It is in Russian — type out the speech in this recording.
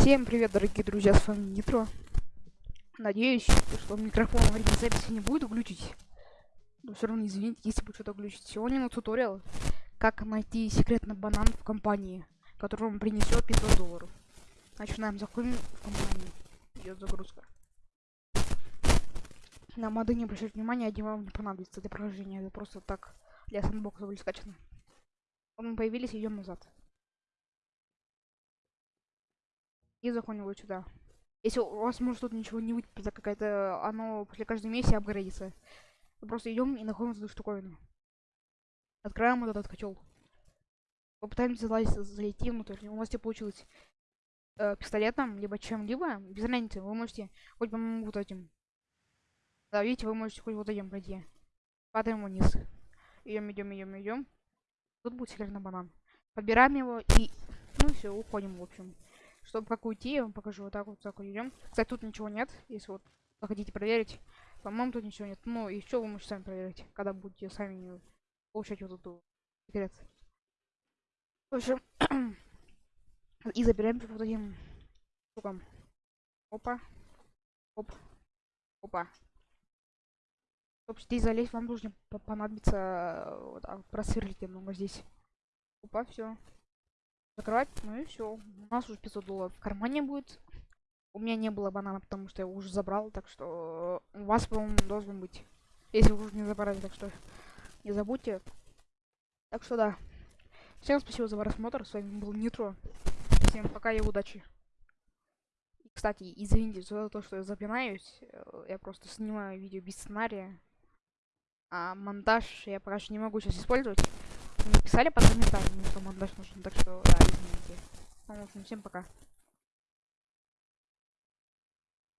Всем привет, дорогие друзья, с вами Нитро. Надеюсь, что микрофон во время записи не будет глючить. Но все равно извините, если будет что-то глючить. Сегодня на туториал, как найти секретный банан в компании, который вам принесет 500 долларов. Начинаем, заходим в компанию. Идет загрузка. На моды не обращать внимания, один вам не понадобится для прохождения. Это просто так для сэндбокса были скачаны. Мы появились, идем назад. И заходим вот сюда. Если у вас может тут ничего не выйти, так какая-то оно после каждой миссии апгрейдится. Мы просто идем и находим эту штуковину. Открываем вот этот котел. Попытаемся залазить, зайти внутрь. У вас тебе получилось э, пистолетом, либо чем-либо. Без разницы, вы можете хоть по вот этим. Да, видите, вы можете хоть вот этим пройти. Падаем вниз. Идем, идем, идем, идем. Тут будет секретный банан. Подбираем его и... Ну все, уходим, в общем. Чтобы как уйти, я вам покажу. Вот так вот, так вот идем. Кстати, тут ничего нет. Если вот хотите проверить. По-моему, тут ничего нет. Ну, что вы можете сами проверить, когда будете сами получать вот эту секрет. В общем, и забираем вот этим штукам. Опа. Оп. Опа. Чтобы здесь залезть, вам нужно понадобится вот так, просверлить немного здесь. Опа, все закрывать. Ну и все. У нас уже 500 долларов в кармане будет. У меня не было банана, потому что я уже забрал, так что у вас, по-моему, должен быть. Если вы уже не забрали, так что не забудьте. Так что да. Всем спасибо за просмотр. С вами был Нитро. Всем пока и удачи. Кстати, извините за то, что я запинаюсь. Я просто снимаю видео без сценария. А монтаж я пока что не могу сейчас использовать написали под комментариями, что монтаж нужен, так что, да, извините. Ну, в общем, всем пока.